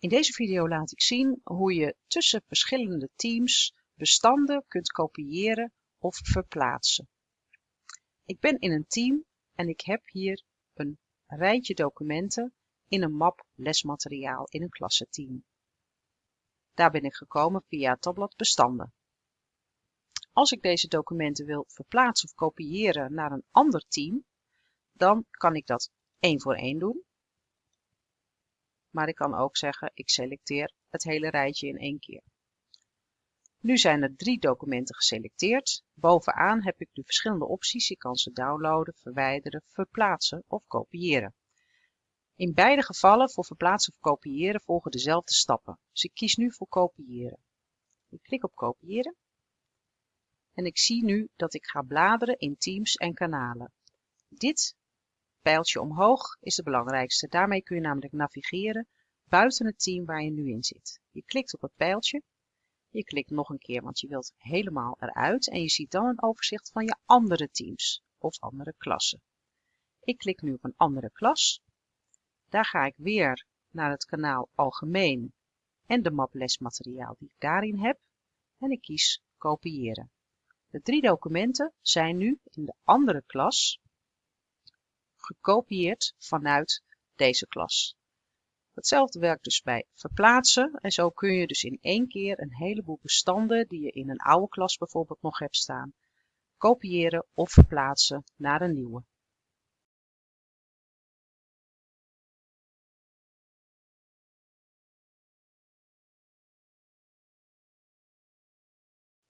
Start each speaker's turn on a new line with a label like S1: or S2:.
S1: In deze video laat ik zien hoe je tussen verschillende teams bestanden kunt kopiëren of verplaatsen. Ik ben in een team en ik heb hier een rijtje documenten in een map lesmateriaal in een klassenteam. Daar ben ik gekomen via het tabblad bestanden. Als ik deze documenten wil verplaatsen of kopiëren naar een ander team, dan kan ik dat één voor één doen. Maar ik kan ook zeggen, ik selecteer het hele rijtje in één keer. Nu zijn er drie documenten geselecteerd. Bovenaan heb ik de verschillende opties. Ik kan ze downloaden, verwijderen, verplaatsen of kopiëren. In beide gevallen voor verplaatsen of kopiëren volgen dezelfde stappen. Dus ik kies nu voor kopiëren. Ik klik op kopiëren. En ik zie nu dat ik ga bladeren in teams en kanalen. Dit pijltje omhoog is de belangrijkste. Daarmee kun je namelijk navigeren buiten het team waar je nu in zit. Je klikt op het pijltje. Je klikt nog een keer, want je wilt helemaal eruit. En je ziet dan een overzicht van je andere teams of andere klassen. Ik klik nu op een andere klas. Daar ga ik weer naar het kanaal Algemeen en de map lesmateriaal die ik daarin heb. En ik kies kopiëren. De drie documenten zijn nu in de andere klas gekopieerd vanuit deze klas. Hetzelfde werkt dus bij verplaatsen en zo kun je dus in één keer een heleboel bestanden die je in een oude klas bijvoorbeeld nog hebt staan, kopiëren of verplaatsen naar een nieuwe.